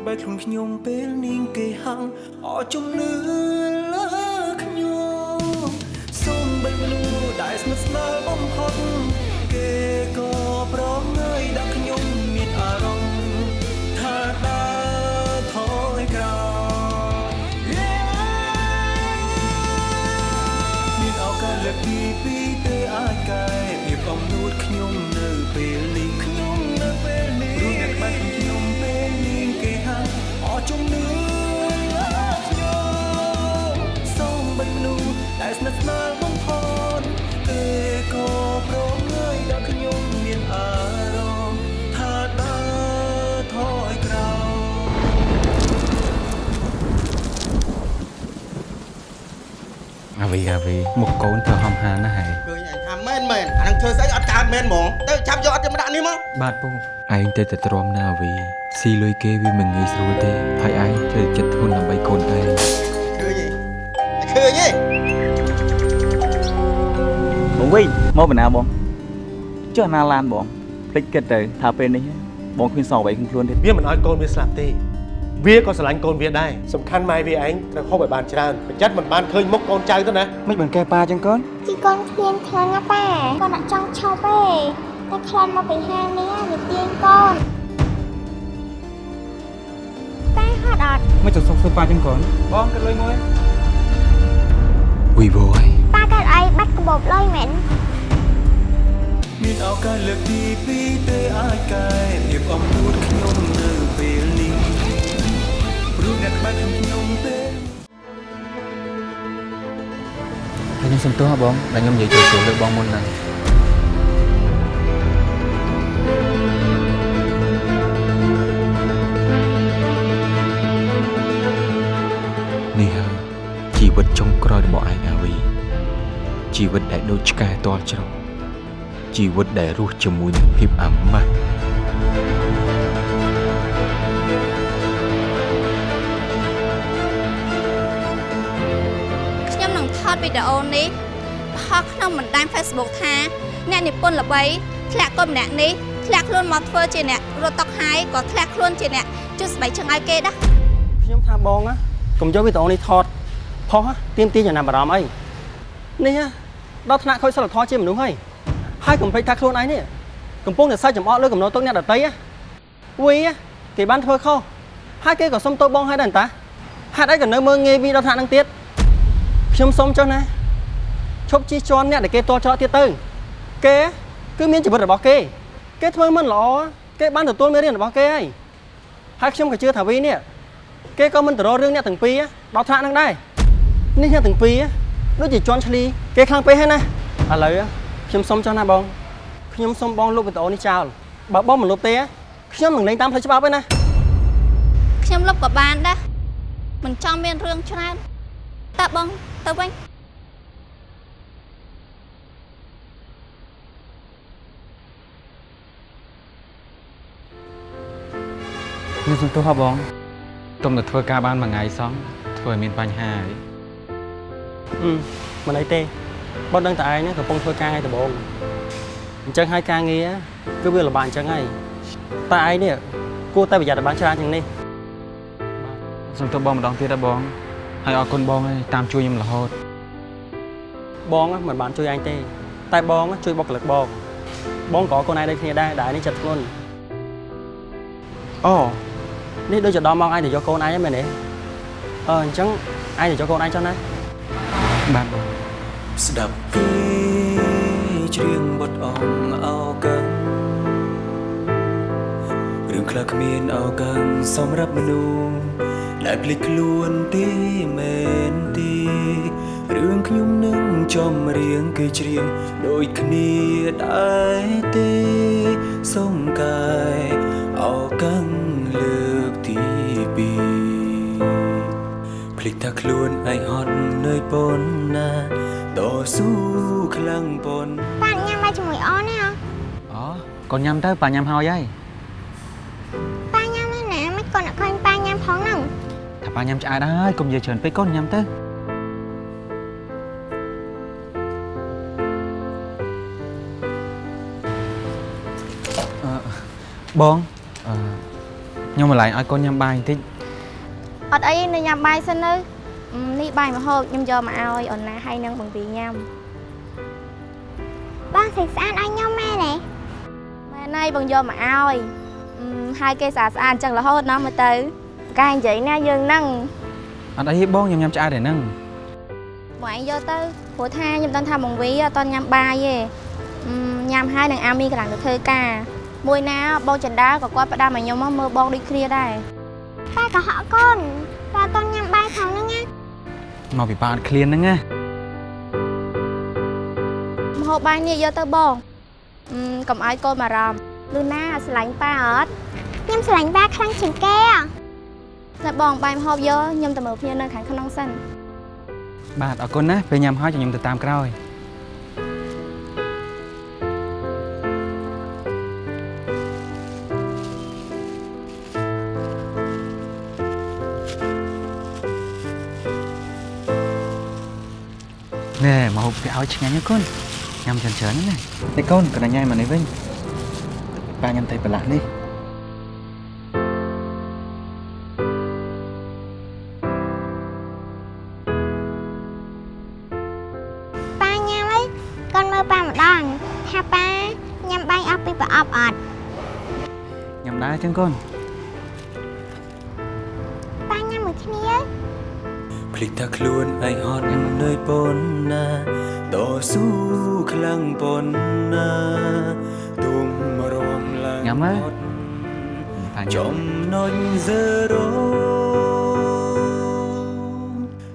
កក្បែរខ្លួនខ្ញុំពេលនេះគេហៅអជំនឿលើខ្ញុំសូមបីមនុស្សដែលស្និទ្ធស្នាលបំផុតគេក៏ប្រងើយដាក់ វីអាវីមុខកូនធ្វើហំហាណាស់ហើយឃើញអញថាមែនមែនអានឹងធ្វើស្អីអត់កើតមែនហ្មងទៅចាប់យកអត់យកមកដាក់នេះមកបាទពូឯងទៅតែទ្រាំណាអាវីស៊ីលុយគេវាមិនងាយស្រួលទេហើយឯងធ្វើចិត្តធន់ដើម្បីកូនឯងឃើញទេឃើញទេបងវិញមកបណ្ណាបងចុះណាឡានបងភ្លេចគិតទៅថាពេលនេះបងគ្មានសងអ្វីក្នុងខ្លួនទេវាមិនឲ្យកូនវាស្លាប់ទេ វាក៏ស្រឡាញ់កូនវាដែរសំខាន់ម៉ែវាឯងត្រូវហូបឲ្យបានច្រើនប្រយ័ត្នមិនបានឃើញមុខកូនចៅទៅណាមិនបានកែប៉ាចឹងកូនជីកូនឃ្លានខ្លាំងណាស់ប៉ាកូនអត់ចង់ឈប់ទេតែខ្លាចមកពីហាងនេះវាទាញកូនតែហត់អត់មិនចង់សុខធ្វើប៉ាចឹងកូនបងគិតលុយមួយវីវយប៉ាកើតអីបាត់កបោបលុយមែនមានឱកាសលើកទីពីរទេអាចកែភាពអំនួតខ្ញុំ ព្រោះអ្នកក្បែរខ្ញុំពេលហើយខ្ញុំសុំទោសបងដែលខ្ញុំនិយាយចូលចូលលើបងមុនហ្នឹងនេះហើយជីវិតចុងក្រោយរបស់ឯងអាវីជីវិតដែលដូចឆ្កែតល់ច្រកជីវិតដែលរស់ជាមួយនឹងភាពអាម៉ាស់ វីដេអូនេះផុសក្នុងបណ្ដាញ Facebook ថាអ្នកនិពន្ធល្បីធ្លាក់កូនម្នាក់នេះធ្លាក់ខ្លួនមកធ្វើជាអ្នករត់តុកហាយក៏ធ្លាក់ខ្លួនជាអ្នកជួយស្បែកជើងឲ្យគេដែរខ្ញុំថាបងណាកុំយកវីដេអូនេះថតផុសទៀមទីចំណាប់អារម្មណ៍អីនេះដល់ថ្នាក់ខូចសិលធម៌ជាមនុស្សហើយហើយកុំភ្លេចថាខ្លួនឯងនេះកំពុងតែសាច់ចំអកលើកំណត់ទុកអ្នកដតីណាវីគេបានធ្វើខុសហើយគេក៏សុំទោសបងហើយដែរតាហេតុអីក៏នៅមើងងាយវីដល់ថ្នាក់ហ្នឹងទៀត ខ្ញុំសុំចុះណាឈប់ជិះជាន់អ្នកដែលគេតល់ច្រកទៀតទៅគេគឺមានជីវិតរបស់គេ គេធ្វើមិនល្អគេបានទទួលមេរៀនរបស់គេហើយហើយខ្ញុំក៏ជឿថាវីនេះគេក៏មិនទៅរករឿងអ្នកទាំងពីរដល់ថ្នាក់ហ្នឹងដែរនេះអ្នកទាំងពីរដូចជាជន់ឈ្លីគេខ្លាំងពេកហើយណាឥឡូវខ្ញុំសុំចុះណាបងខ្ញុំសុំបងលុបវីដេអូនេះចោលបើបងមិនលុបទេខ្ញុំនឹងលេងតាមផ្លូវច្បាប់ឯណាខ្ញុំលុបក៏បានដែរមិនចង់មានរឿងច្រើន តើបងទៅវិញខ្ញុំសុំទោសហ៎បងទុំតែធ្វើការបានមួយថ្ងៃសោះធ្វើឲ្យមានបញ្ហាហើយអឺមិនអីទេបងដឹងតែឯងហ្នឹងកំពុងធ្វើការថ្ងៃដំបូងអញ្ចឹងហើយការងារគឺវាលំបាកអញ្ចឹងហើយតែឯងនេះគួរតែប្រយ័ត្នឲ្យបានច្រើនជាងនេះសុំទោសបងម្ដងទៀតហ៎បង ហើយអរគុណបងហើយតាមជួយខ្ញុំរហូតបងណាមិនបានជួយអញទេ តែបងណាជួយបុគ្គលិកបងបងក៏កូនឯងដូចគ្នាដែរដែលនេះចិត្តធ្ងន់អូនេះដូចជាដល់មកឯងទៅយកកូនឯងហ្នឹងមែនទេអឺអញ្ចឹងឯងទៅយកកូនឯងចុះណាបាទបងស្ដាប់គេច្រៀងបទអំអោកាំងរឿងខ្លះគ្មានអោកាំងសម្រាប់មនុស្ស ដែលភ្លេចខ្លួនទេមែនទេរឿងខ្ញុំនឹងចំរៀងគេច្រៀងដូចគ្នាដែរទេសុំកាយអោកាំងលើកទីពីរភ្លេចថាខ្លួនឯងហត់នឿយប៉ុណ្ណាតស៊ូខ្លាំងប៉ុណ្ណាប៉ាញ៉ាំបាយជាមួយអូនណាអូកូនញ៉ាំទៅប៉ាញ៉ាំហើយហើយ ប៉ាញ៉ាំឆ្អែតហើយកុំនិយាយច្រើនពេកកូនញ៉ាំទៅអឺបងអឺខ្ញុំម្លាញ់ឲ្យកូនញ៉ាំបាយបន្តិចអត់អីនៅញ៉ាំបាយសិនទៅអឺនេះបាយមកហូបខ្ញុំយកមកឲ្យអូនណាហើយនឹងបង្វីញ៉ាំបងស្អាតស្អាតឲ្យខ្ញុំមែនទេមែនហើយបងយកមកឲ្យអឺហើយគេស្អាតស្អាតអញ្ចឹងរហូតណាស់មើលទៅ កែនិយាយណាយើងហ្នឹងអត់អីទេបងខ្ញុំញ៉ាំឆ្អែតឯហ្នឹងបងឯងយកទៅព្រោះថាខ្ញុំដឹងថាបង្វីអត់តន់ញ៉ាំបាយទេអឺញ៉ាំហើយនឹងអាមីកម្លាំងទៅធ្វើការមួយណាបងចន្ទាក៏គាត់ផ្ដាំឲ្យខ្ញុំមកមើលបងដូចគ្នាដែរប៉ាក៏ហក់កូនប៉ាអត់តន់ញ៉ាំបាយផងហ្នឹងណាមកពីប៉ាអត់ឃ្លានហ្នឹងណាមហូបបាយនេះយកទៅបងអឺកុំឲ្យកូនបារម្ភលឺណាស្រឡាញ់ប៉ាអត់ខ្ញុំស្រឡាញ់ប៉ាខ្លាំងជាងគេហ៎ តែបងបាយមហូបយកខ្ញុំទៅមើលភ្នៀវនៅខាងក្នុងសិនបាទអរគុណណាពេលញ៉ាំហើយចាំខ្ញុំទៅតាមក្រោយណែមកហូបគេឲ្យឆ្ងាញ់ណាកូនញ៉ាំច្រើនច្រើនណានេះកូនកណ្ដាញ៉ៃមកនេះវិញប៉ាញ៉ាំតែប្រឡាស់នេះ ងកូនប៉ាញ៉ាំមួយគ្នាភ្លេចថាខ្លួនឯងហត់នឿយប៉ុណ្ណាតស៊ូខ្លាំងប៉ុណ្ណាទុំរំឡើងញ៉ាំហើយហត់ប៉ាញ៉ាំចំណុច0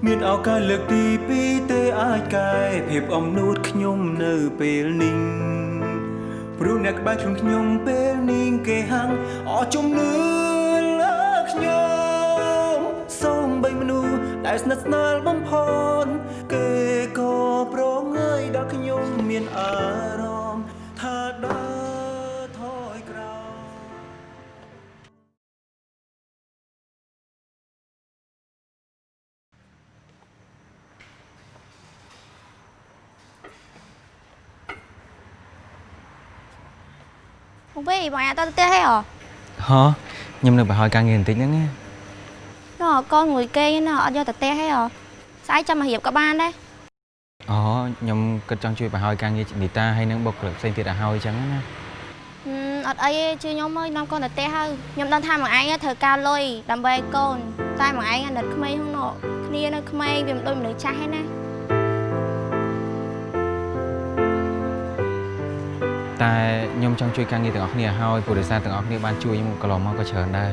មានឱកាសលើកទី2ទេអាចកែភាពអំនួតខ្ញុំនៅពេលនេះព្រោះអ្នកក្បែរខ្លួនខ្ញុំពេលនេះ គេហាំងអស់ជំនឿលើខ្ញុំសូមបីមនុស្សដែលស្និទ្ធស្នាលបំផុតគេក៏ប្រងើយដល់ខ្ញុំមានអារម្មណ៍ បងវិញបងឯងអត់ទៅផ្ទះហេហ៎ហ៎ខ្ញុំនៅប្រហោយការងារបន្តិចហ្នឹងណាណ៎កូនមួយគេណ៎អត់យកទៅផ្ទះហេហ៎ស្អែកចាំមករៀបក៏បានដែរអូខ្ញុំគិតចង់ជួយប្រហោយការងារនីតាហើយនឹងបុគ្គលិកផ្សេងទៀតឲ្យហើយអញ្ចឹងណាហឹមអត់អីទេជួយខ្ញុំមកនាំកូនទៅផ្ទះហើយខ្ញុំដឹងថាមកឯងត្រូវការលុយដើម្បីឲ្យកូនតែមកឯងអាណិតក្មេងហ្នឹងណ៎គ្នានៅក្មេងវាមិនដូចមនុស្សចាស់ទេណា តែខ្ញុំចង់ជួយការងារទាំងអស់គ្នាឲ្យហើយព្រោះដោយសារទាំងអស់គ្នាបានជួយខ្ញុំកន្លងមកក៏ច្រើនដែរ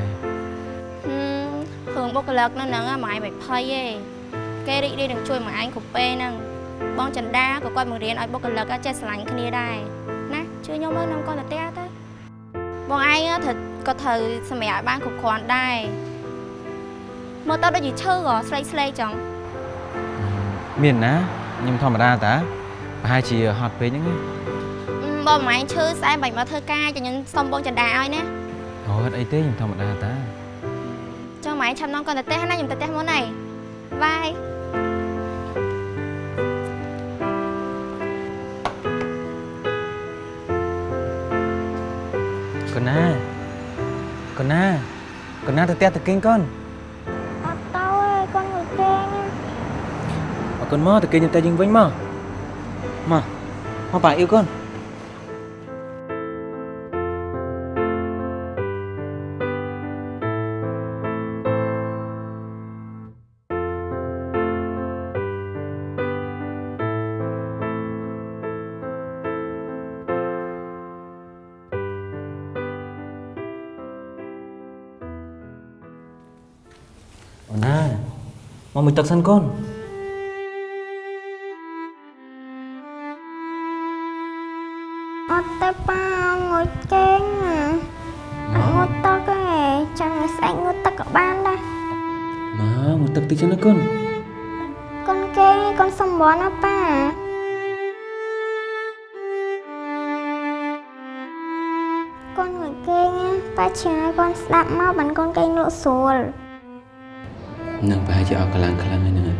ហឹមរឿងបុគ្គលិកនៅហ្នឹងមកឯងមិនភ័យទេគេរីករាយនឹងជួយមកឯងគ្រប់ពេលហ្នឹងបងចន្ទាក៏គាត់បង្រៀនឲ្យបុគ្គលិកចេះស្រឡាញ់គ្នាដែរណាជួយខ្ញុំមកនាំកូនទៅផ្ទះទៅបងឯងត្រូវក៏ត្រូវសម្រាប់ឲ្យបានគ្រប់គ្រាន់ដែរមើលទៅដូចជាឈឺហ៎ស្លេកស្លេកចឹងមានណាខ្ញុំធម្មតាតាប្រហែលជាហត់ពេកហ្នឹងណាអឺ បងមិនឯងឈឺស្អែកបាច់មកធ្វើការចាំខ្ញុំសុំបងចន្ទាឲ្យណាអូអត់អីទេខ្ញុំធម្មតាតាចុះមិនឯងឆាប់នាំកូនទៅផ្ទះណាខ្ញុំទៅផ្ទះមុនហើយបាយកូនណាកូនណាកូនណាទៅផ្ទះទៅគេងកូនអត់ទៅទេកូនមួយគេណាអរគុណមកទៅគេងទៅយើងវិញមកអមកមកប៉ាអ៊ីវកូនអូន ទឹកសិនកូនអត់ទេប៉ាងុយគេងអត់ងុយទឹកទេចាំឲ្យស្អែកងុយទឹកក៏បានដែរមកមួយទឹកតិចចឹងណាកូនកូនគេងកូនសំបនណាប៉ាកូនងុយគេងប៉ាជឿឲ្យកូនស្ដាប់មកបានកូនគេងលក់ស្រួល នឹងប្រហែលជាអស់កម្លាំងខ្លាំងហើយហ្នឹងហើយ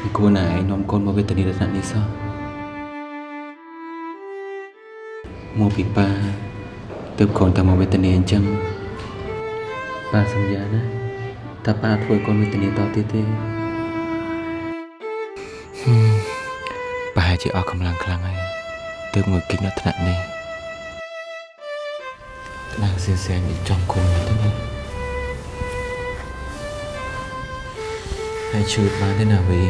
មិនគួរណាឯងនាំកូនមកវេទនាដល់ថ្នាក់នេះសោះមកពីប៉ាទើបកូនតែមកវេទនាអញ្ចឹងប៉ាសន្យាណាតែប៉ាធ្វើឲ្យកូនវេទនាតទៀតទេហឹមប្រហែលជាអស់កម្លាំងខ្លាំងហើយទើបងើយគេចដល់ថ្នាក់នេះក្តៅសៀសែងនេះចំគុំទៅណា ហើយជួយបានទេណាវី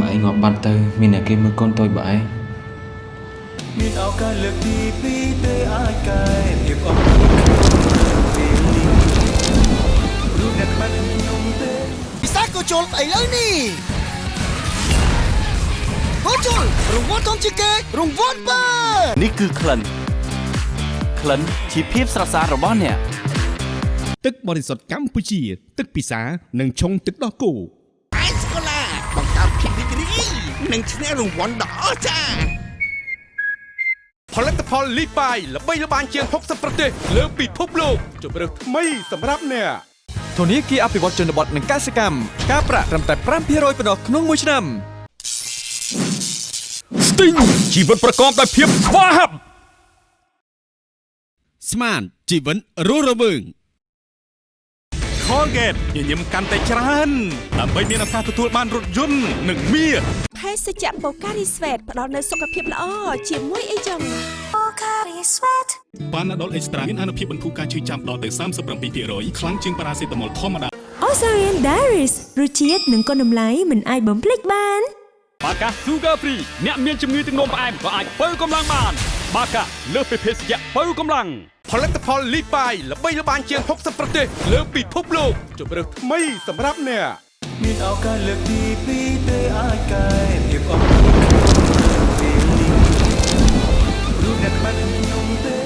បើឯងងាប់បាត់ទៅ មានអ្នកគេមើលកូនតូចបើឯងមានឱកាសលើកទីពីរទេអាចកែភាពអស់ក្នុងពេលនេះរូបអ្នកក្បាច់ខ្ញុំទេពិសាក៏ជុលស្អីលើនេះក៏ជុលរង្វាន់ធំជាងគេរង្វាន់បើនេះគឺក្លិនក្លិនជាភាពស្រស់ស្អាតរបស់អ្នក ទឹកបរិសុទ្ធកម្ពុជា ទឹកពិសានិងឆុងទឹកដោះគោអៃស្កូឡាបង្កើតភាពរីករាយនិងឈ្នះរង្វាន់ដ៏អស្ចារ្យផលិតផលលីបាយល្បីល្បាញជាង60ប្រទេសលើពិភពលោកជម្រើសថ្មីសម្រាប់អ្នកធនាគារអភិវឌ្ឍជនបទនិងកសិកម្មការប្រាក់ត្រឹមតែ5%ប៉ុណ្ណោះក្នុងមួយឆ្នាំស្ទីងជីវិតប្រកបដោយភាពស្វាហាប់ស្មានជីវិតរស់រវើង Colgate ញញឹមកាន់តែច្រើនដើម្បីមានឱកាសទទួលបានរថយន្តនិងមាសភេសជ្ជៈបូការីស្វេតផ្ដល់នូវសុខភាពល្អជាមួយអីចឹងប៉ាណាដុលអេកស្ត្រាមានអនុភាពបន្ធូរការឈឺចាំដល់ទៅ37%ខ្លាំងជាងប៉ារ៉ាសេតាមុលធម្មតា Osarian Diaries រសជាតិនិងគុណតម្លៃមិនអាចបំភ្លេចបានបាកា Sugar Free អ្នកមានជំងឺទឹកនោមផ្អែមក៏អាចបើកម្លាំងបាន បាកាលើសពីភេសជ្ជៈបើកម្លាំងផលិតផលលីបាយល្បីល្បាញជាង60ប្រទេស លើពិភពលោកជម្រើសថ្មីសម្រាប់អ្នកមានឱកាសលើកទីពីរទេអាចកែភាពអស់ក្នុងពេលនេះរូបអ្នកក្បាច់ខ្ញុំទេ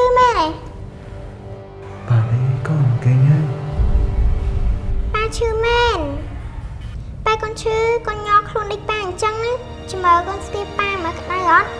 ប៉ាឈឺមែនទេបាទអីកូនគេញហើយប៉ាឈឺមែនប៉ាកូនឈឺកូនញ័រខ្លួនដូចប៉ាអញ្ចឹងណាជំរឿកូនស្ទាបប៉ាមើលក្តៅអត់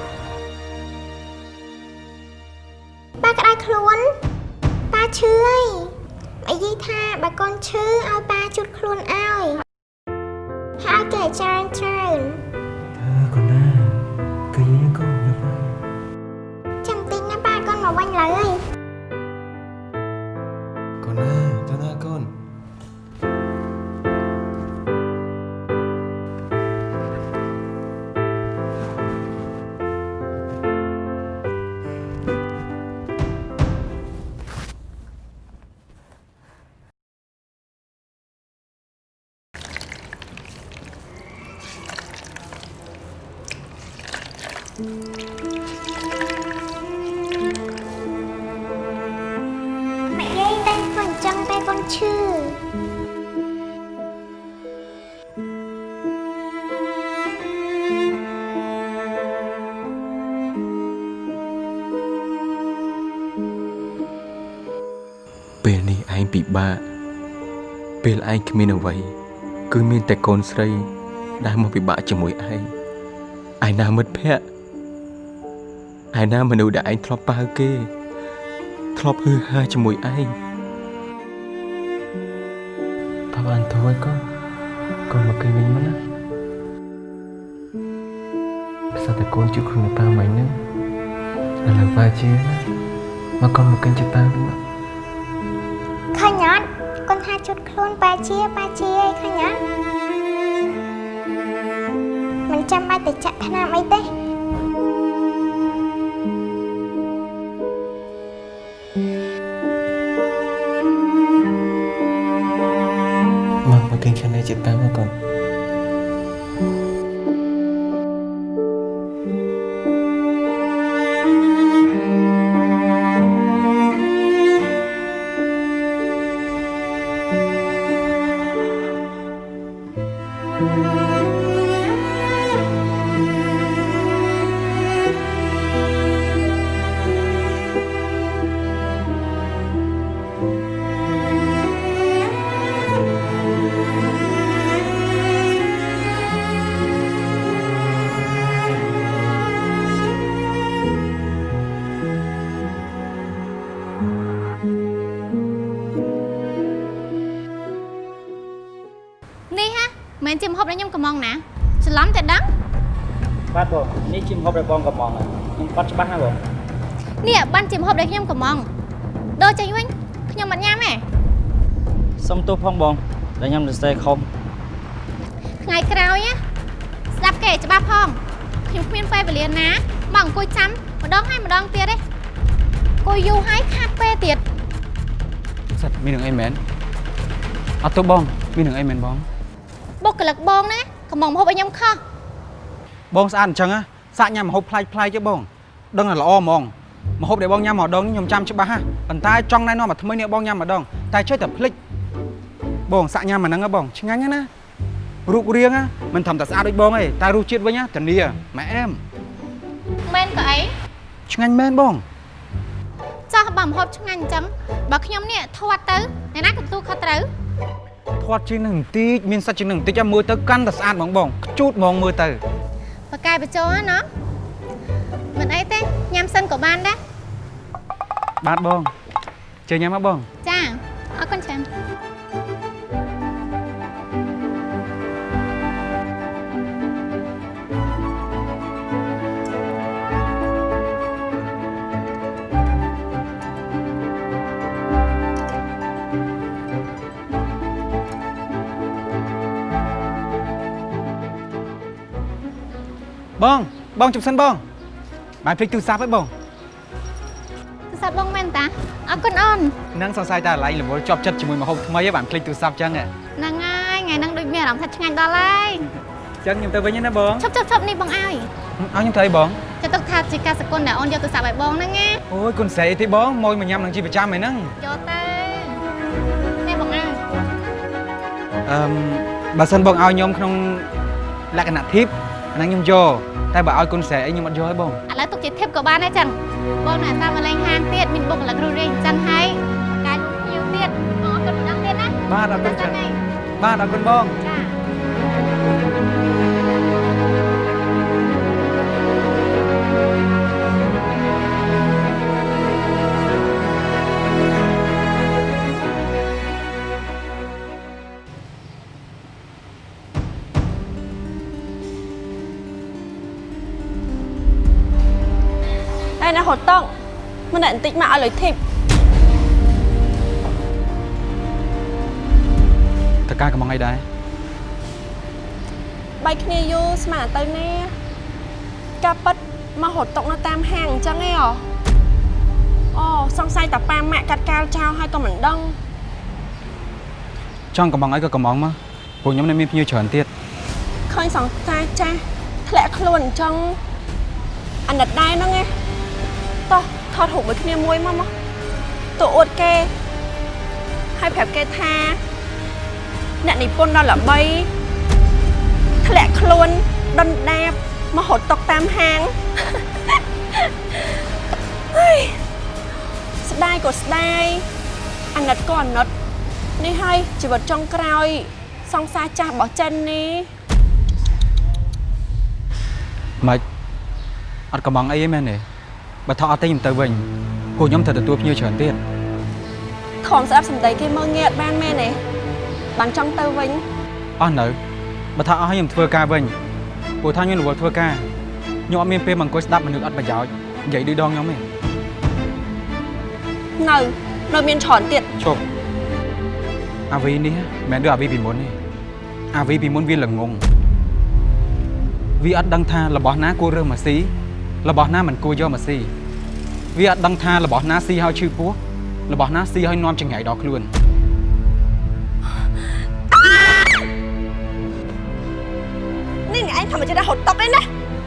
ពេលឯងគ្មានអ្វី គឺមានតែកូនស្រី ដែលមកពិបាកជាមួយឯងឯណាមិត្តភក្តិឯណាមនុស្សដែលឯងធ្លាប់ប៉ាវគេ ធ្លាប់ហឺហាជាមួយឯងតើបានធ្វើកូនកូនមកគេវិញមកណាផ្សិតតែកូនជួយខ្លួនប៉ាមិញហ្នឹងឥឡូវប៉ាជាណាមកកូនមកកិនចិត្តប៉ាវិញមកឃើញអត់កូនថា ជុតខ្លួនប៉ាជាប៉ាជាអីឃើញអត់មិនចាំបាច់ទៅចាក់ថ្នាំអីទេមកមកកិនខាងនេះចិត្តប៉ាមកកូននេះ មិនមែនជាម្ហូបដែលខ្ញុំកំងណាច្រឡំតែដឹងបាទបងនេះជាម្ហូបរបស់បងកំងខ្ញុំបាត់ច្បាស់ណាបងនេះបានជាម្ហូបដែលខ្ញុំកំងដូរចេញវិញខ្ញុំមិនញ៉ាំទេសុំទោសផងបងដែលខ្ញុំសរសេរខុសថ្ងៃក្រោយណាស្ដាប់គេច្បាស់ផងខ្ញុំគ្មានពេលវេលាណាមកអង្គុយចាំម្ដងហើយម្ដងទៀតទេអង្គុយយូរហើយខាត់ពេលទៀតសិតមាននឹងអីមែនអត់ទៅបងមាននឹងអីមែនបង បុគ្គលិកបងណាកំងម្ហូបឲ្យខ្ញុំខុសបងស្អាតអញ្ចឹងណាសាក់ញ៉ាំម្ហូបប្លែកប្លែកទេបង ដឹងតែល្អហ្មងម្ហូបដែលបងញ៉ាំម្ដងនេះខ្ញុំចាំច្បាស់ហ่ะប៉ុន្តែចង់ណែនាំមកថ្មីនេះបងញ៉ាំម្ដងតែចេះតែភ្លេចបងសាក់ញ៉ាំអាហ្នឹងហ៎បងឆ្ងាញ់ណារូបរាងណាមិនធម្មតាស្អាតដូចបងទេតែរសជាតិវិញណាធានាម៉ែអែមមែនក៏អីឆ្ងាញ់មែនបងចោះបើម្ហូបឆ្ងាញ់អញ្ចឹងបើខ្ញុំនេះធាត់ទៅអ្នកណាក៏ទទួលខុសត្រូវ ធាត់ជាងនឹងបន្តិចមានសាច់ជាងនឹងបន្តិចមើលទៅកាន់តែស្អាតហ្មងបងខ្ជូតហ្មងមើលទៅបកកែបញ្ចូលណាមិនអីទេញ៉ាំសិនក៏បានដែរបាទបងជើញញ៉ាំមកបងចាអរគុណច្រើន បងបងជប់សិនបងបានភ្លេចទូរស័ព្ទហើយបងទូរស័ព្ទបងមែនតាអរគុណអូននឹងសង្ស័យតែឡៃរវល់ជាប់ចិត្តជាមួយម្ហូបថ្មីហ៎បានភ្លេចទូរស័ព្ទចឹងហ៎ហ្នឹងហើយថ្ងៃហ្នឹងដូចមានអារម្មណ៍ថាឆ្ងាញ់ដល់ហើយចឹងខ្ញុំទៅវិញណាបងឈប់ឈប់ឈប់នេះបងឲ្យឲ្យខ្ញុំទៅអីបងចាត់ទុកថាជាការសកុនដែលអូនយកទូរស័ព្ទឲ្យបងហ្នឹងណាអូយគុណស្រីអីទេបងមកមកញ៉ាំនឹងជាប្រចាំហ្នឹងយកទៅនេះបងឲ្យអឺមបើសិនបងឲ្យខ្ញុំក្នុងលក្ខណៈធីប អាហ្នឹងខ្ញុំយកតែបើឲ្យគុណស្រីអីខ្ញុំអត់យកទេបងឥឡូវទុកជាធីបក៏បានដែរចឹងបងនៅអាសាមកលេងហាងទៀតមានបុគ្គលិករួសរាយអញ្ចឹងហើយកាយភ្ញៀវទៀតបងអរគុណម្ដងទៀតណាបាទអរគុណចាច្រើន៎បាទអរគុណបងចា ហត់តង់មិនតែបន្តិចមកឲ្យលុយធីបតើការកំងអីដែរបែកគ្នាយូរស្មានតែទៅណាការប៉ັດមកហត់តុកនៅតាមហាងអញ្ចឹងឯងអូសង្ស័យតាប៉ាម៉ាក់កាត់កាលចោលហើយក៏មិនដឹងចង់កំងអីក៏កំងមកពួកខ្ញុំនៅមានភ្ញៀវច្រើនទៀតឃើញសង្តាចាស់ធ្លាក់ខ្លួនអញ្ចឹងអាណិតដែរហ្នឹងឯង តោះថតរូបមួយគ្នាមួយមកមកទៅអួតគេហើយប្រាប់គេថាអ្នកនិពន្ធដល់ល្បីធ្លាក់ខ្លួនដុនដាបមកហត់តុកតាមហាងហេស្ដាយក៏ស្ដាយអាណិតក៏អាណិតនេះហើយជីវិតចុងក្រោយ សង្សារចាស់របស់ចិននេះម៉េចអត់កំងអីទេមែនទេ បើថោះអត់ទេខ្ញុំទៅវិញពួកខ្ញុំត្រូវទទួលភ្ញៀវច្រើនទៀតខំស្ដាប់សម្ដីគេមើងងាកបានមែនទេបានចង់ទៅវិញអស់នៅបើថាអស់ហើយខ្ញុំធ្វើការវិញពួកថាខ្ញុំរវល់ធ្វើការខ្ញុំអត់មានពេលមកអង្គុយស្ដាប់មនុស្សអត់ប្រយោជន៍និយាយដូចដងខ្ញុំទេនៅនៅមានច្រើនទៀតជប់អាវីនេះមិនមែនដូចអាវីពីមុនទេអាវីពីមុនវាល្ងងវាអត់ដឹងថារបស់ណាគួររើសមកស៊ីរបស់ណាមិនគួរយកមកស៊ី វាអត់ដឹងថារបស់ណាស៊ីហើយឈឺពោះរបស់ណាស៊ីហើយនាំចង្រៃដល់ខ្លួននេះអ្នកឯងធម្មជាតិហត់តុកឯណា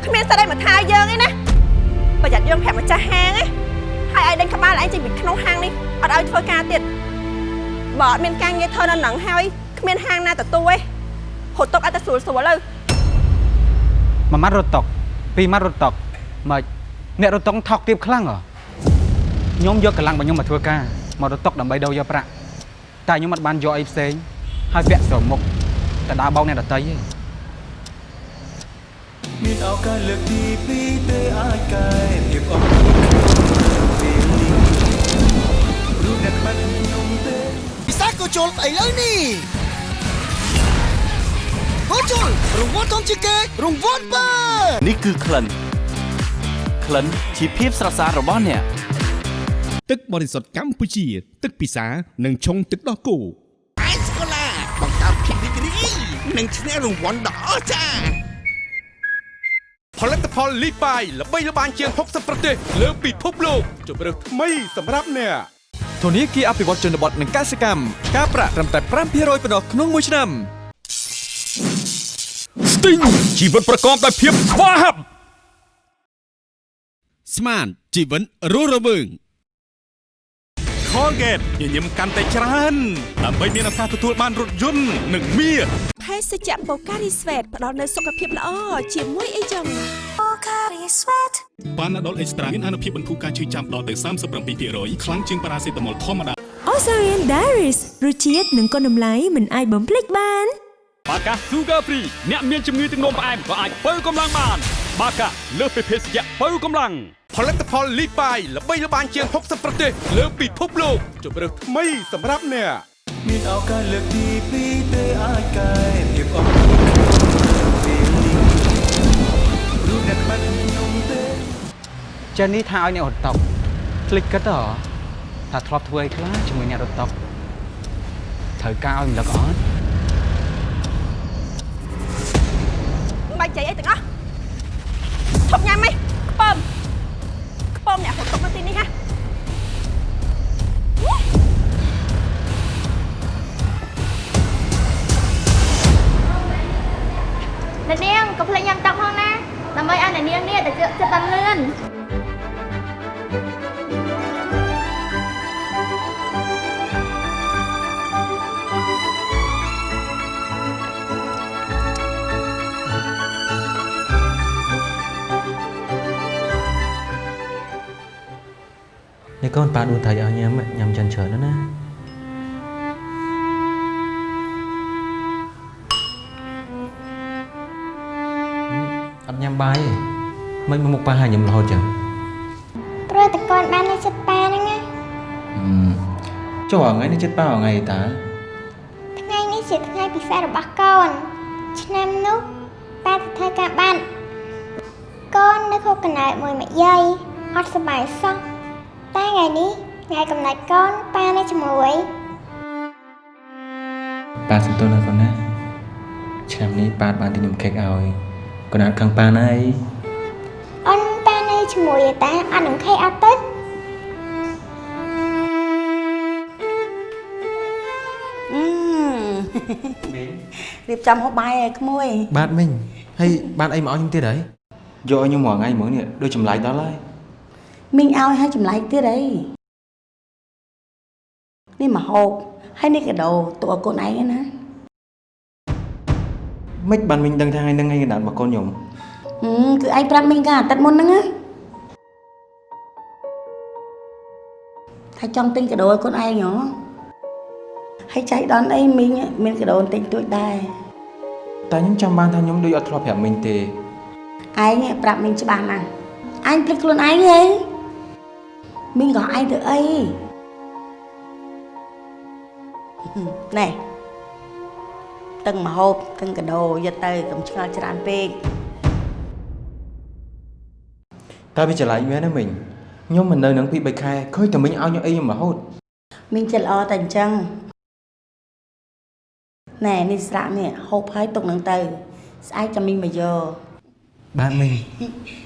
គ្មានសិទ្ធិអីមកថាយើងឯណាប្រយ័ត្នយើងប្រាប់ម្ចាស់ហាងឯងហើយឲ្យដេញក្បាលឯងចេញពីក្នុងហាងនេះអត់ឲ្យធ្វើការទៀតបើអត់មានការងារធ្វើនៅនឹងហើយគ្មានហាងណាទទួលឯងហត់តុកឲ្យតែស្រួលស្រួលទៅមួយម៉ាត់រត់តុកពីរម៉ាត់រត់តុកម៉េចអ្នករត់តុកថោកទាបខ្លាំងហ៎ ខ្ញុំយកកម្លាំងរបស់ខ្ញុំមកធ្វើការមករត់តុកដើម្បីដូរយកប្រាក់តែខ្ញុំអត់បានយកអីផ្សេងហើយពាក់ស្រមុខតែដើរបោកអ្នកដតីទេមានឱកាសលើកទី2ទេអាចកែភាពអត់ពេលនេះរូបអ្នកបាត់ខ្ញុំទេពិសាក៏ជុលស្អីលើនេះហូជុលរង្វាន់ធំជាងគេរង្វាន់បើនេះគឺក្លិនក្លិនជាភាពស្រស់ស្អាតរបស់អ្នក ទឹកបរិសុទ្ធកម្ពុជា ទឹកពិសា និងឆុងទឹកដោះគោអេស្កូឡាបង្កើតភាពរីករាយនិងឈ្នះរង្វាន់ដ៏អស្ចារ្យផលិតផលលីបាយល្បីល្បាញជាង60ប្រទេសលើពិភពលោកជម្រើសថ្មីសម្រាប់អ្នកធនាគារអភិវឌ្ឍជនបទនិងកសិកម្មការប្រាក់ត្រឹមតែ5%ប៉ុណ្ណោះក្នុងមួយឆ្នាំស្ទីងជីវិតប្រកបដោយភាពស្វាហាប់ស្មានជីវិតរស់រវើង Colgate ញញឹមកាន់តែច្រើនដើម្បីមានឱកាសទទួលបានរថយន្តនិងមាសភេសជ្ជៈបូការីស្វេតផ្ដល់នូវសុខភាពល្អជាមួយអីចឹងបានដុលអេកស្ត្រាមានអនុភាពបន្ធូរការឈឺចាំដល់ទៅ37%ខ្លាំងជាងប៉ារ៉ាសេតាមុលធម្មតា Osarian Diaries រសជាតិនិងគុណតម្លៃមិនអាចបំភ្លេចបានបាកា Sugar Free អ្នកមានជំងឺទឹកនោមផ្អែមក៏អាចបើកម្លាំងបាន បាកាលើសពីភេសជ្ជៈបើកម្លាំងផលិតផលលីបាយល្បីល្បាញជាង60ប្រទេសលើពិភពលោកជម្រើសថ្មីសម្រាប់អ្នក មានឱកាសលើកទី2ទេអាចកែភាពអត់ពេលនេះរូបអ្នកបាត់ខ្ញុំទេ ចិននេះថាឲ្យអ្នករត់តុកคลิกគិតទៅហ៎ថាធ្លាប់ធ្វើអីខ្លះជាមួយអ្នករត់តុកត្រូវការឲ្យរំលឹកអត់ មិនបាច់ចៃអីទាំងអស់ ឈប់ញ៉ាំហីខ្ពើមខ្ពើមអ្នកហត់តុកនៅទីនេះហ่ะអ្នកនាងកុំភ្លេចញ៉ាំទឹកផងណាដើម្បីឲ្យអ្នកនាងនេះទៅជឿចិត្តបានលឿននេះ កូនប៉ាដួលត្រីឲ្យញ៉ាំញ៉ាំចិនច្រើនណាស់ណាអត់ញ៉ាំបាយទេមិនមកមុខប៉ាហាញញឹមរហូតចឹងព្រោះតកូនបាននៅចិត្តប៉ាហ្នឹងណាចុះថ្ងៃនេះចិត្តប៉ាថ្ងៃតាថ្ងៃនេះជាថ្ងៃពិសេសរបស់កូន ឆ្នាំនោះប៉ាទៅធ្វើការបានកូននៅខុសកំណើតមួយម្យាយអត់សប្បាយសោះតែ ថ្ងៃនេះថ្ងៃកំណើតកូនប៉ានៅជាមួយប៉ាសុំទោសណាកូនណាឆ្នាំនេះប៉ាបានទិញនំខេកឲ្យកូនអត់ខឹងប៉ាណាអីអូនប៉ានៅជាមួយឯតាអត់នឹងខេអត់ទៅអឺរៀបចំហូបបាយឲ្យក្មួយ បាទមិញហើយបានអីមកឲ្យខ្ញុំទៀតហើយយកឲ្យខ្ញុំមួយថ្ងៃហ្មងនេះដូចចម្លែកដល់ហើយ មីងឲ្យឲ្យចម្លែកទៀតអីនេះមកហូបហើយនេះកាដូតួឲ្យកូនឯងឯណាមិនបានមិញដឹងថាថ្ងៃហ្នឹងថ្ងៃកណ្ដាលរបស់កូនខ្ញុំហឹមគឺឯងប្រាប់មីងកាអាទិត្យមុនហ្នឹងណាថាចង់ទិញកាដូឲ្យកូនឯងហ៎ហហើយចៃដន្យអីមីងមានកដោនទិញទួចដែរតែខ្ញុំចាំបានថាខ្ញុំដូចអត់ធ្លាប់ប្រាប់មីងទេឯងប្រាប់មីងច្បាស់ណាស់អញភ្លេចខ្លួនឯងហី មីងក៏ឯងទៅអីណែទាំងមហូបទាំងកដោយកទៅកុំឆ្ងល់ច្រើនពេកតែវាច្រឡែកមែនណាមីងខ្ញុំមិននៅនឹងពី3ខែឃើញតែមីងឲ្យខ្ញុំអីខ្ញុំរហូតមីងចិត្តល្អតែអញ្ចឹងណែនេះស្រាក់នេះហូបហើយទុកនឹងទៅ ស្អែកចាំមីងមកយកបាទមីង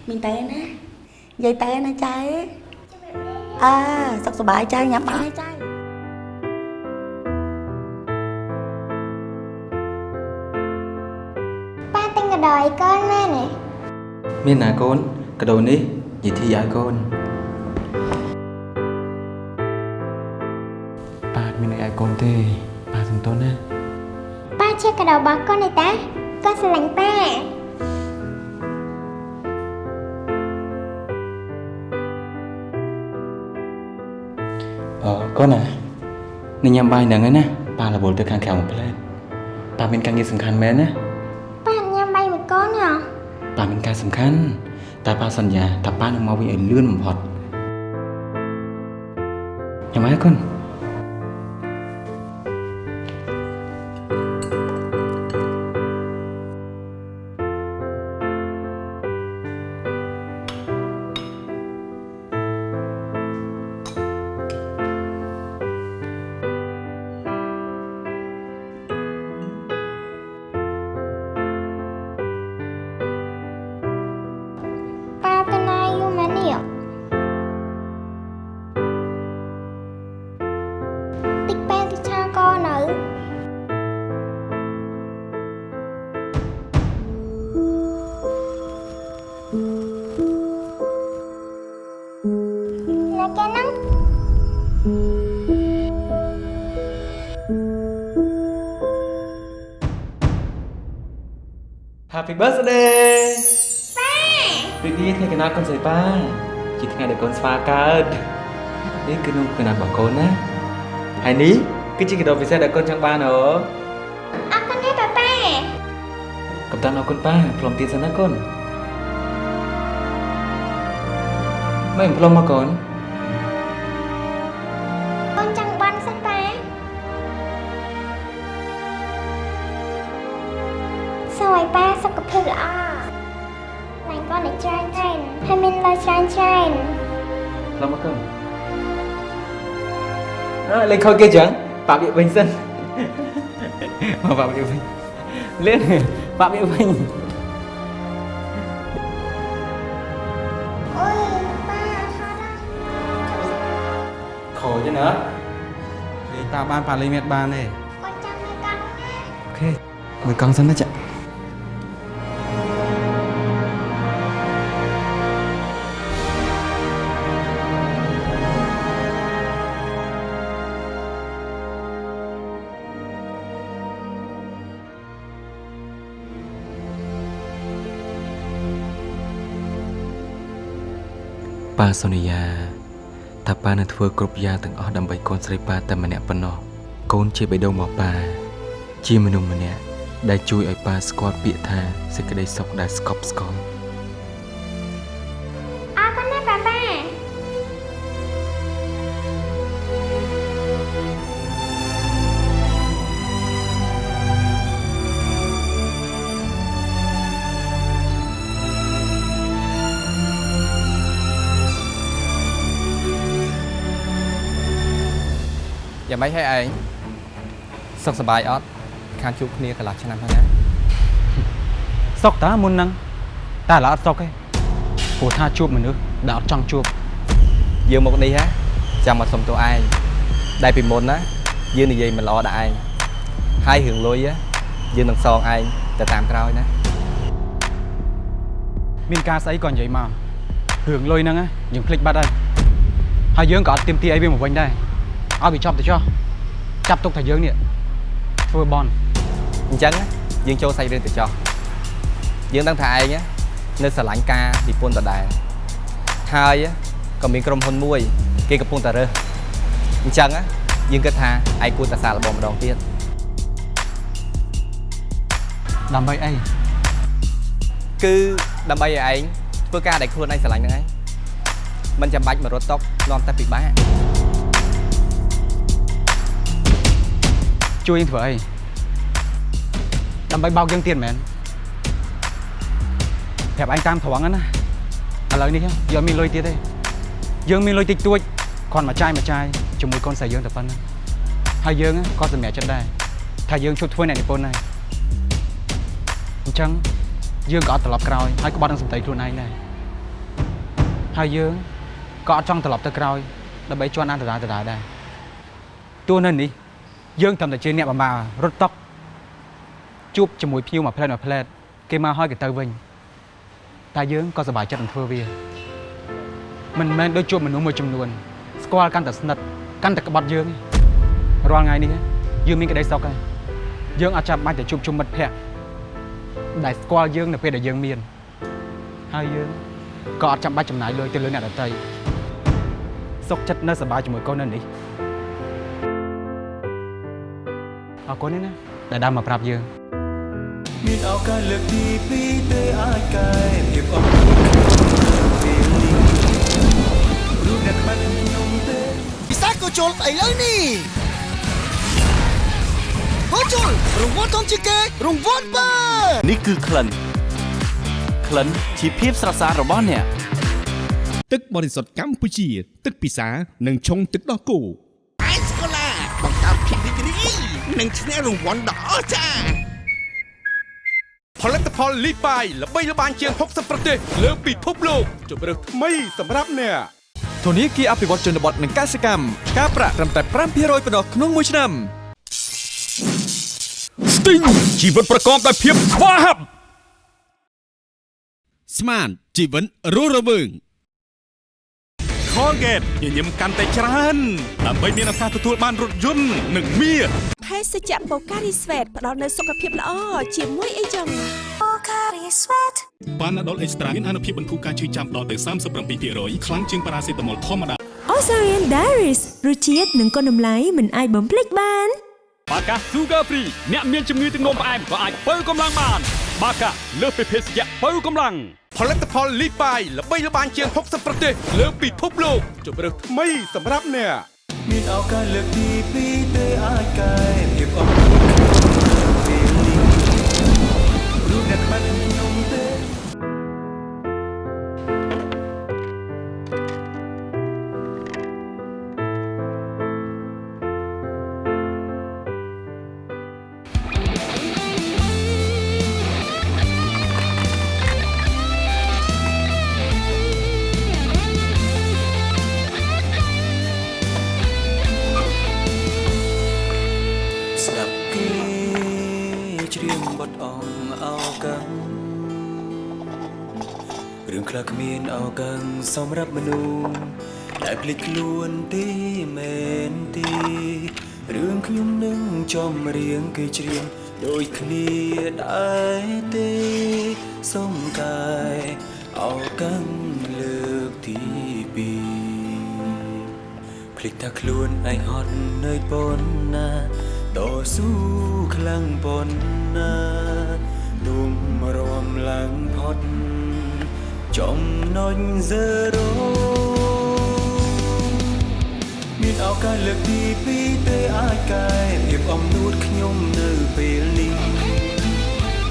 មីងទៅណានិយាយទៅណាចៅ អើសុខសប្បាយចៅញ៉ាំបាយចៅប៉ាទិញកដោឲ្យកូនមែនទេមានណាកូនកាដូនេះនិយាយធីឲ្យកូនប៉ាអត់មានអីឲ្យកូនទេប៉ាសំទោសណាប៉ាជាកដោរបស់កូនទេតាកូនស្រឡាញ់ប៉ា កូនណានេះញ៉ាំបាយហ្នឹងឯណាប៉ារវល់ទៅខាងក្រៅមួយផ្លែតប៉ាមានការងារសំខាន់មែនណាប៉ាអត់ញ៉ាំបាយមួយកូនហ៎ប៉ាមានការសំខាន់តែប៉ាសន្យាថាប៉ានឹងមកវិញឲ្យលឿនបំផុតញ៉ាំហើយកូន birthday ប៉ាពីនេះថ្ងៃកណាកូនស្រីប៉ាជាថ្ងៃដែលកូនស្វាកើតនេះគឺនំកណារបស់កូនណាហើយនេះគឺជាកាដូពិសេសដែលកូនចង់បានអូអរគុណណាប៉ាប៉ាកំតានអរគុណប៉ាផ្លុំទៀតសិនណាកូនមិនផ្លុំមកកូន ណៃកូនឲ្យច្រើនច្រើនហើយមានលុយច្រើនច្រើនផ្លុំមកកូនអើលេងខូចគេចឹងប៉ាវាវិញសិនមកប៉ាវាវិញលេងប៉ាវាវិញអូយប៉ាហត់ណាខូចណាលេងតាបានប៉ាលេងមានបានទេកូនចាំមើលកង់ណាអូខេមើលកង់សិនណាចា ប៉ាសូនីយ៉ាថាប៉ានឹងធ្វើគ្រប់យ៉ាងទាំងអស់ដើម្បីកូនស្រីប៉ាតែម្នាក់ប៉ុណ្ណោះកូនជាបេះដូងរបស់ប៉ាជាមនុស្សម្នាក់ដែលជួយឲ្យប៉ាស្គាល់ពាក្យថាសេចក្តីសុខដែលស្កប់ស្កល់ យ៉ាងម៉េចហើយឯងសុខសប្បាយអត់ខានជួបគ្នាកន្លះឆ្នាំហើយណាសុខតាមុនហ្នឹងតែឥឡូវអត់សុខទេព្រោះថាជួបមនុស្សដែលអត់ចង់ជួបយើងមកនេះហ่าចាំមកសុំទោសឯងដែលពីមុនណាយើងនិយាយមិនល្អដាក់ឯងហើយរឿងលុយហ่าយើងនឹងសងឯងទៅតាមក្រោយណាមានការស្អីក៏និយាយមករឿងលុយហ្នឹងណាយើងភ្លេចបាត់ហើយហើយយើងក៏អត់ទៀមទីអីវាមកវិញដែរ ឲ្យវាចប់ទៅចុះចាប់ទុកថាយើងនេះធ្វើបន់អញ្ចឹងណាយើងចូលសាច់រឿងទៅចោះយើងដឹងថាឯងណានៅស្រឡាញ់ការនិពន្ធដដែលហើយក៏មានក្រុមហ៊ុនមួយ គេកំពុងតែរើសអញ្ចឹងណាយើងគិតថាឯងគួរតែសាកល្បងម្ដងទៀតដើម្បីអីគឺដើម្បីឲ្យឯងធ្វើការដែលខ្លួនឯងស្រឡាញ់ហ្នឹងឯងមិនចាំបាច់មករត់តុកនាំតែពិបាក ជួយយើងធ្វើអីដើម្បីបោកយើងទៀតមែនប្រាប់ឯងតាមត្រង់ហ្នឹងណាឥឡូវនេះយើងមានលុយទៀតទេយើងមានលុយតិចតួចគ្រាន់មកចាយមកចាយជាមួយកូនស្រីយើងតែប៉ុណ្្នឹងហើយយើងក៏សម្រេចចិត្តដែរថាយើងជប់ធ្វើអ្នកនិពន្ធដែរអញ្ចឹងយើងក៏អត់ត្រឡប់ក្រោយហើយក្បត់នឹងសម្ដីខ្លួនឯងដែរហើយយើងក៏អត់ចង់ត្រឡប់ទៅក្រោយដើម្បីជន់អានដដែលដដែលដែរទោះនៅនេះ យើងត្រឹមតែជាអ្នកបម្រើរត់តុកជួបជាមួយភ្ញៀវមួយផ្លែតមួយផ្លែតគេមកហើយគេទៅវិញតែយើងក៏សប្បាយចិត្តនឹងធ្វើវាមិនមែនដូចជួបមនុស្សមួយចំនួនស្គាល់កាន់តែស្និទ្ធកាន់តែក្បត់យើងទេរាល់ថ្ងៃនេះយើងមានក្តីសុខហើយយើងអត់ចាំបាច់ទៅជួបជុំមិត្តភ័ក្តិដែលស្គាល់យើងនៅពេលដែលយើងមានហើយយើងក៏អត់ចាំបាច់ចំណាយលុយទៅលើអ្នកដទៃសុខចិត្តនៅសប្បាយជាមួយកូននៅនេះ អរគុណណាដែលដើរមកប្រាប់យើងមានឱកាសលើកទី2ទេអាចកែភាពអស់ក្នុងពេលនេះរូបអ្នកខ្វាត់ខ្ញុំទេពិសាក៏ជុលស្អីលើនេះហូជុលរង្វាន់ធំជាងគេរង្វាន់បើនេះគឺក្លិនក្លិនជាភាពស្រស់ស្អាតរបស់អ្នកទឹកបរិសុទ្ធកម្ពុជា ទឹកពិសានិងឆុងទឹកដោះគោ និងឈ្នះរង្វាន់ដ៏អស្ចារ្យផលិតផលលីបាយល្បីល្បាញជាង60ប្រទេសលើពិភពលោកជម្រើសថ្មីសម្រាប់អ្នកធនាគារអភិវឌ្ឍជនបទនិងកសិកម្មការប្រាក់ត្រឹមតែ5%ប៉ុណ្ណោះក្នុងមួយឆ្នាំស្ទីងជីវិតប្រកបដោយភាពស្វាហាប់ស្មានជីវិតរស់រវើង Colgate ញញឹមកាន់តែច្រើនដើម្បីមានឱកាសទទួលបានរថយន្តនិងមាសភេសជ្ជៈបូការីស្វេតផ្ដល់នូវសុខភាពល្អជាមួយអីចឹងបូការីស្វេតបានដុលអេកស្ត្រាមានអនុភាពបន្ធូរការឈឺចាំដល់ទៅ37%ខ្លាំងជាងប៉ារ៉ាសេតាមុលធម្មតា Ozarian Diaries រសជាតិនិងគុណតម្លៃមិនអាចបំភ្លេចបានបាកា Sugar Free អ្នកមានជំងឺទឹកនោមផ្អែមក៏អាចបើកម្លាំងបាន បាកាលើសពីភេសជ្ជៈបើកម្លាំងផលិតផលលីបាយល្បីល្បាញជាង60ប្រទេសលើពិភពលោកជម្រើសថ្មីសម្រាប់អ្នកមានឱកាសលើកទី2ទេអាចកែភាពអស់ សម្រាប់មនុស្សដែលភ្លេចខ្លួនទេមែនទេរឿងខ្ញុំនឹងចំរៀងគេច្រៀងដូចគ្នាដែរទេសុំកាយអោកាំងលើកទីពីរភ្លេចថាខ្លួនឯងហត់នឿយប៉ុណ្ណាតស៊ូខ្លាំងប៉ុណ្ណាទុំរំឡើងផុត ចំណុច0មានឱកាសលើកទី2ទេអាចកែភាពអំនួតខ្ញុំនៅពេលនេះ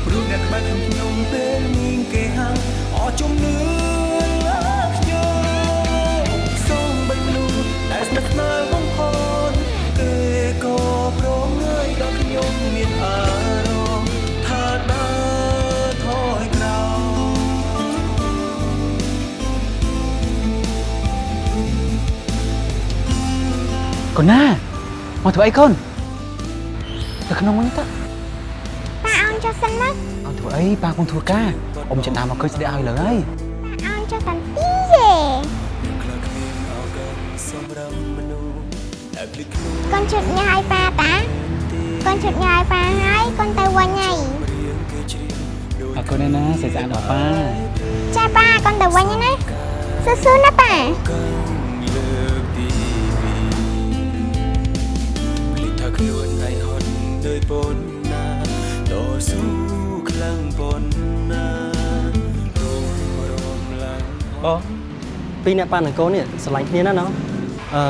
ព្រោះអ្នកក្បែរខ្ញុំពេលនេះគេហាំអស់ជំនឿលើខ្ញុំសូមបីមនុស្សដែលស្និទ្ធស្នាលបំផុ កូនណាមកធ្វើអីកូនទៅក្នុងវិញទៅប៉ាអោនចុះសិនមកអត់ធ្វើអីប៉ាកំពុងធ្វើការអ៊ំចិនដើមមកឃើញស្ដីឲ្យលើហើយប៉ាអោនចុះតាន់ពីយេខ្លះគ្មានឱកាសសម្រាប់មនុស្សដែលភ្លេចខ្លួនកូនជិតញ៉ាយប៉ាតាកូនជិតញ៉ាយប៉ាហើយកូនទៅវិញហើយរៀងគេច្រៀងដូចអរគុណណាស្អាតស្អាតដល់ប៉ាចាប៉ាកូនទៅវិញហើយណាស៊ឺស៊ឺណាប៉ា បងពីរអ្នកប៉ានឹងកូននេះស្រឡាញ់គ្នាណាស់ណោះអឺ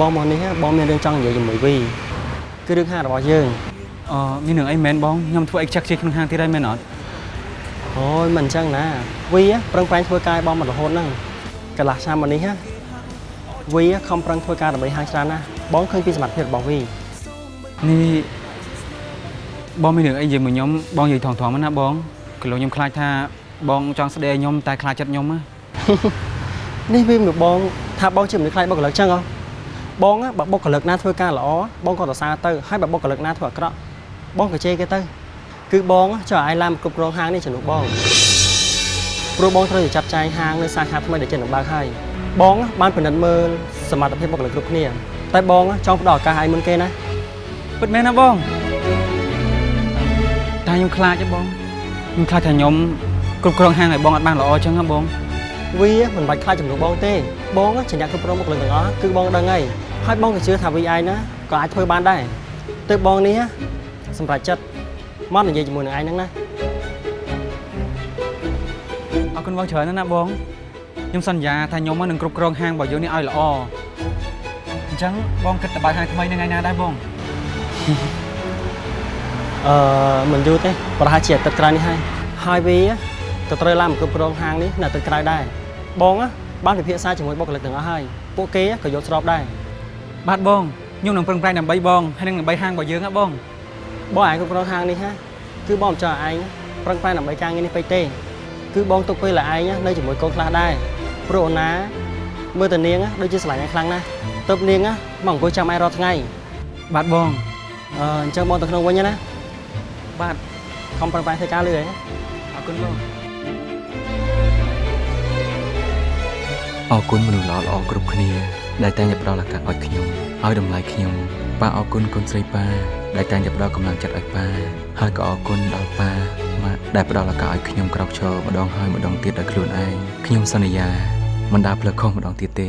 បងមកនេះបងមានរឿងចង់និយាយជាមួយវីគឺរឿងហាងរបស់យើងអឺមានរឿងអីមែនបងខ្ញុំធ្វើអីខ្ចាក់ខ្ជិលក្នុងហាងទៀតហើយមែនអត់អូយមិនអញ្ចឹងណាវីប្រឹងប្រែងធ្វើការឲ្យបងមករហូតហ្នឹងកន្លះឆ្នាំមកនេះណាវីខំប្រឹងធ្វើការដើម្បីហាងច្រើនណាស់បងឃើញពីសមត្ថភាពរបស់វីនេះបងមានរឿងអីនិយាយមួយខ្ញុំបងនិយាយថងថងណាបងគីឡូខ្ញុំខ្លាចថាបងចង់ស្ដីឲ្យខ្ញុំតែខ្លាចចិត្តខ្ញុំណា នេះវាមកបងថាបងជាមនុស្សខ្លាចបុគ្គលិកចឹងហ៎បងណាបើបុគ្គលិកណាធ្វើការល្អបងក៏សរសើរទៅហើយបើបុគ្គលិកណាធ្វើអាក្រក់បងក៏ជេរគេទៅគឺបងចុះឲ្យឡានគ្រប់គ្រងហាងនេះជំនួសបងព្រោះបងត្រូវតែចាត់ចែងហាងនៅសាខាថ្មីដែលចិត្តនឹងបើកហើយបងបានពិនិត្យមើលសមត្ថភាពបុគ្គលិកគ្រប់គ្នាតែបងចង់ផ្ដល់ឱកាសឲ្យមុនគេណាពិតមែនណាបងតែខ្ញុំខ្លាចទេបងខ្ញុំខ្លាចថាខ្ញុំគ្រប់គ្រងហាងឲ្យបងអត់បានល្អចឹងណាបង វាមិនបាច់ខ្លាចចំនួនបងទេបងជាអ្នកគ្រប់គ្រងបុគ្គលិកទាំងអស់គឺបងដឹងហើយហើយបងក៏ជឿថាវាឯងណាក៏អាចធ្វើបានដែរទៅបងនេះសម្រាប់ចិត្តមកនិយាយជាមួយនឹងឯងហ្នឹងណាអរគុណបងច្រើនណាស់ណាបងខ្ញុំសន្យាថាខ្ញុំនឹងគ្រប់គ្រងហាងរបស់យើងនេះឲ្យល្អអញ្ចឹងបងគិតទៅបើកហាងថ្មីនៅថ្ងៃណាដែរបងអឺមិនយូរទេប្រហែលជាអាទិត្យក្រោយនេះហើយហើយវា ក៏ត្រូវឡើងមកគ្រប់គ្រងហាងនេះនៅអាទិត្យក្រោយដែរបងណាបានពិភាក្សាជាមួយបុគ្គលិកទាំងអស់ហើយពួកគេក៏យល់ស្របដែរបាទបងខ្ញុំនឹងប្រឹងប្រែងដើម្បីបងហើយនឹងដើម្បីហាងរបស់យើងណាបងបងឯងគ្រប់គ្រងហាងនេះណាគឺបងមិនចង់ឲ្យឯងប្រឹងប្រែងដើម្បីការងារនេះពេកទេគឺបងទុកពេលឲ្យឯងនៅជាមួយកូនខ្លះដែរព្រោះអូនណាមើលតានាងដូចជាស្រឡាញ់ឯងខ្លាំងណាស់ទៅនាងមកអង្គុយចាំឯងរាល់ថ្ងៃបាទបងអឺអញ្ចឹងបងទៅក្នុងវិញណាបាទខំប្រឹងប្រែងធ្វើការលឿនឯងអរគុណបង អរគុណមនុស្សល្អល្អៗគ្រប់គ្នាដែលតែងតែផ្ដល់ឱកាសឲ្យខ្ញុំឲ្យតម្លៃខ្ញុំប៉ាអរគុណកូនស្រីប៉ាដែលតែងតែផ្ដល់កម្លាំងចិត្តឲ្យប៉ាហើយក៏អរគុណដល់ប៉ាម៉ាក់ដែលផ្ដល់ឱកាសឲ្យខ្ញុំក្រោកឈរម្ដងហើយម្ដងទៀតដោយខ្លួនឯងខ្ញុំសន្យាមិនដើរផ្លូវខុសម្ដងទៀតទេ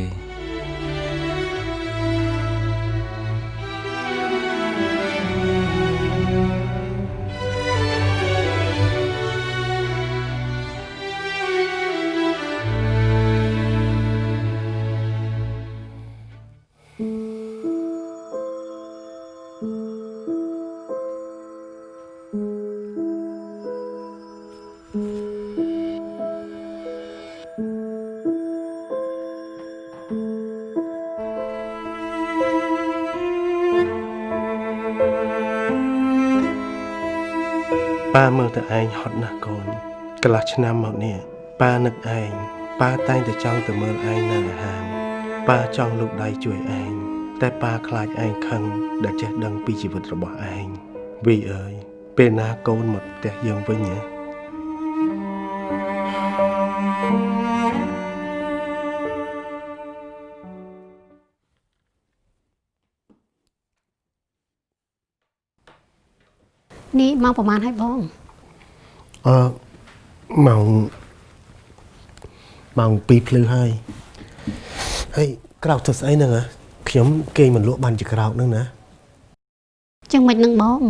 ប៉ាមើលទៅឯងហត់ណាស់កូនកន្លះឆ្នាំមកនេះប៉ានឹកឯងប៉ាតែងតែចង់ទៅមើលឯងនៅហាងប៉ាចង់លូកដៃជួយឯងតែប៉ាខ្លាចឯងខឹងដែលចេះដឹងពីជីវិតរបស់ឯងវីអើយពេលណាកូនមកផ្ទះយើងវិញហ៎ មកប្រហែលហើយបងអឺម៉ោងម៉ោង2ភ្លឺហើយហើយក្រោកទៅស្អីហ្នឹងហ៎ខ្ញុំគេងមិនលក់បានជាក្រោកហ្នឹងណាចឹងមិននឹងបង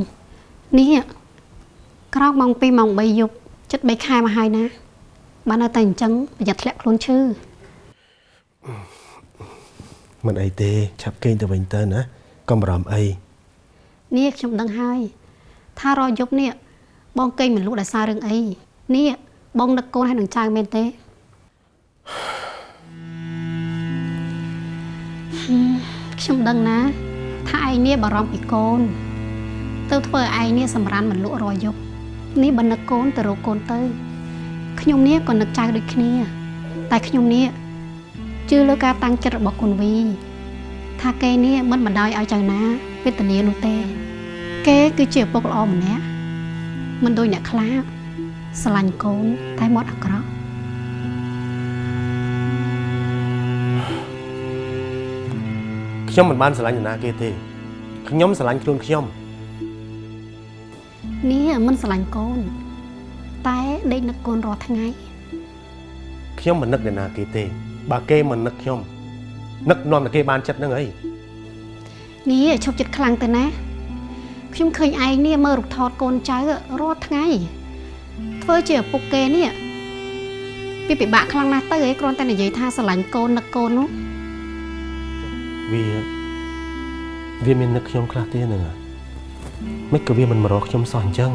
នេះក្រោកម៉ោង2ម៉ោង3យប់ចិត្ត3ខែមកហើយណាបាននៅតែអញ្ចឹងប្រយ័ត្នធ្លាក់ខ្លួនឈឺមិនអីទេឆាប់គេងទៅវិញទៅណាកុំបារម្ភអីនេះខ្ញុំដឹងហើយ ថារយប់នេះបងកេងមិនលក់ដោយសាររឿងអីនេះបងនឹកកូនហើយនឹងចៅមែនទេហឹមខ្ញុំដឹងណា ថាឯងនេះបារម្ភពីកូន ទៅធ្វើឲ្យឯងនេះសម្រានមិនលក់រយប់នេះបើនឹកកូនទៅរកកូនទៅខ្ញុំនេះក៏នឹកចៅដូចគ្នា តែខ្ញុំនេះជឿលើការតាំងចិត្តរបស់គុណវី ថាគេនេះមិនបណ្ដោយឲ្យចៅណាវេទនានោះទេ គេគឺជាឪពុកល្អម្នាក់មិនដូចអ្នកខ្លាចស្រឡាញ់កូនតែមាត់អាក្រក់ខ្ញុំមិនបានស្រឡាញ់នរណាគេទេខ្ញុំស្រឡាញ់ខ្លួនខ្ញុំនេះមិនស្រឡាញ់កូន តែដេកនឹកកូនរាល់ថ្ងៃខ្ញុំមិននឹកនរណាគេទេ បើគេមិននឹកខ្ញុំនឹកនាំតែគេបានចិត្តហ្នឹងអីនេះឈប់ចិត្តខ្លាំងទៅណា ខ្ញុំឃើញឯងនេះមើលរូបថតកូនចៅរាល់ថ្ងៃធ្វើជាឪពុកគេនេះវាពិបាកខ្លាំងណាស់ទៅឯងគ្រាន់តែនិយាយថាស្រឡាញ់កូននឹកកូននោះវាវាមាននឹកខ្ញុំខ្លះទៀតហ្នឹងមិនក៏វាមិនមករកខ្ញុំសោះអញ្ចឹង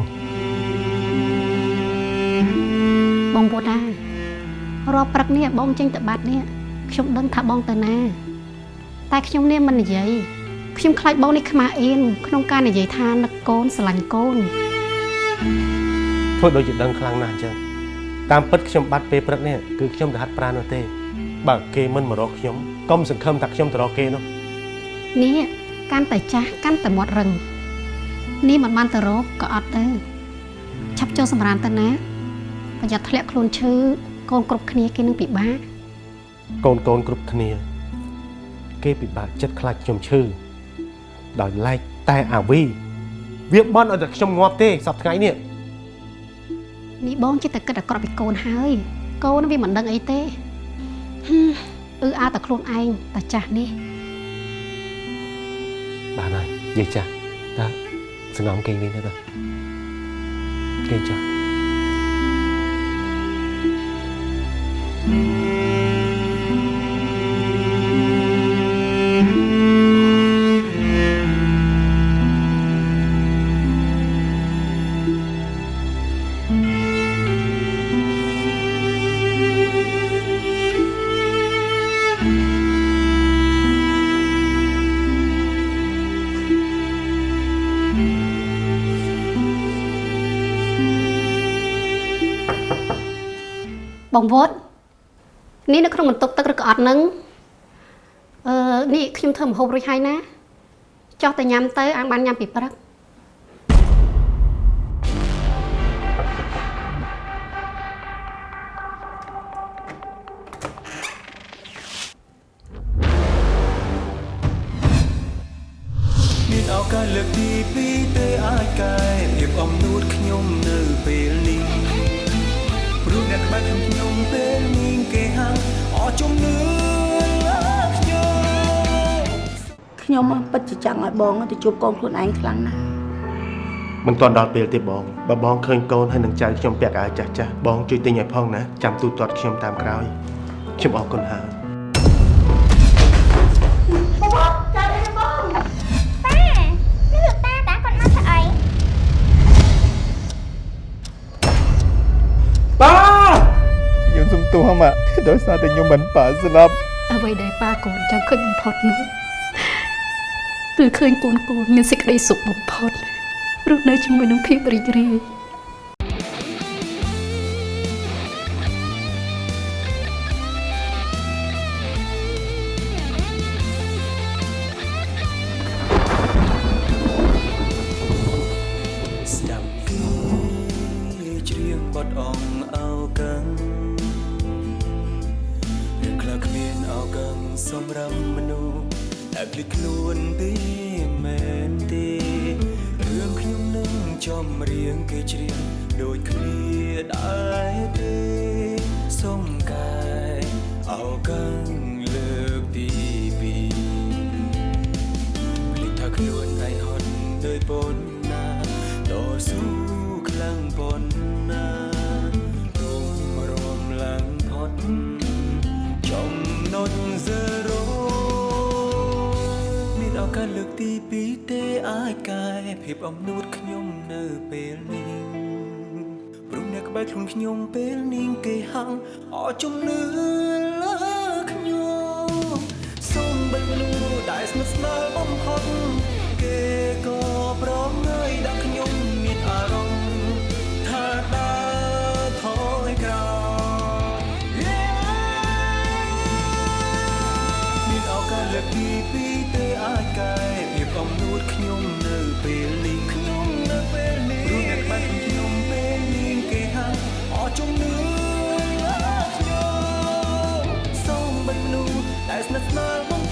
បងពុតណារាល់ព្រឹកនេះបងចេញទៅបាត់នេះខ្ញុំដឹងថាបងទៅណា តែខ្ញុំនេះមិននិយាយ ខ្ញុំខ្លាចបងនេះខ្មាស់អៀនក្នុងការនិយាយថានឹកកូនស្រឡាញ់កូនធ្វើដូចជាដឹងខ្លាំងណាស់អញ្ចឹងតាមពិតខ្ញុំបាត់ពេលព្រឹកនេះគឺខ្ញុំទៅហាត់ប្រាណនោះទេបើគេមិនមករកខ្ញុំកុំសង្ឃឹមថាខ្ញុំទៅរកគេនោះនេះកាន់តែចាស់កាន់តែមាត់រឹងនេះមិនបានទៅរកក៏អត់ទៅឆាប់ចូលសម្រានទៅណាប្រយ័ត្នធ្លាក់ខ្លួនឈឺកូនគ្រប់គ្នាគេនឹងពិបាកកូនកូនគ្រប់គ្នា គេពិបាកចិត្តខ្លាចខ្ញុំឈឺ ដោយឡែកតែអាវីវាបន់ឲ្យតែខ្ញុំងាប់ទេសប្តាហ៍ថ្ងៃនេះនេះបងចិត្តតែគិតអាក្រក់ពីកូនហើយកូនវាមិនដឹងអីទេហឹមអឺអាតែខ្លួនឯងតែចាស់នេះបានហើយនិយាយចាស់តើសងំគេងវិញទៅទៅគេងចាស់បង វត្តនេះនៅក្នុងបន្ទប់ទឹកឬក៏អត់នឹងអឺនេះខ្ញុំធ្វើម្ហូបរួចហើយណាចោះតែញ៉ាំទៅអានបានញ៉ាំពីព្រឹក ចង់ឲ្យបងទៅជួបកូនខ្លួនឯងខ្លាំងណាស់មិនទាន់ដល់ពេលទេបងបើបងឃើញកូនហើយនឹងចៅខ្ញុំពាក់អាវចាស់ចាស់បងជួយទិញឲ្យផងណាចាំទូទាត់ខ្ញុំតាមក្រោយខ្ញុំអរគុណហើយបងចាត់អីបងតានេះលោកតាតាគាត់មកធ្វើអីប៉ាខ្ញុំសុំទោសមកដោយសារតែខ្ញុំមិនប៉ាស្លាប់អ្វីដែលប៉ាកូនចង់ឃើញបំផុតនោះ គឺឃើញកូនកូនមានសេចក្តីសុខបំផុតរស់នៅជាមួយនឹងភាពរីករាយ តែភ្លេចខ្លួនទេមែនទេរឿងខ្ញុំនឹងចំរៀងគេច្រៀងដូចគ្នាដែរទេសុំកែអោកឹងលើកទីពីរភ្លេចថាខ្លួនឯងហត់ដោយប៉ុណ្ណាតស៊ូ ទីពីរទេអាចកែភាពអំនួតខ្ញុំនៅពេលនេះព្រមអ្នកក្បែរខ្លួនខ្ញុំពេលនាងគេហាំងអរជំនឿលើខ្ញុំសូមបិទលូដែលស្និទ្ធស្នាលបំផុតគេក៏ប្រង ស្និទ្ធស្នាលបង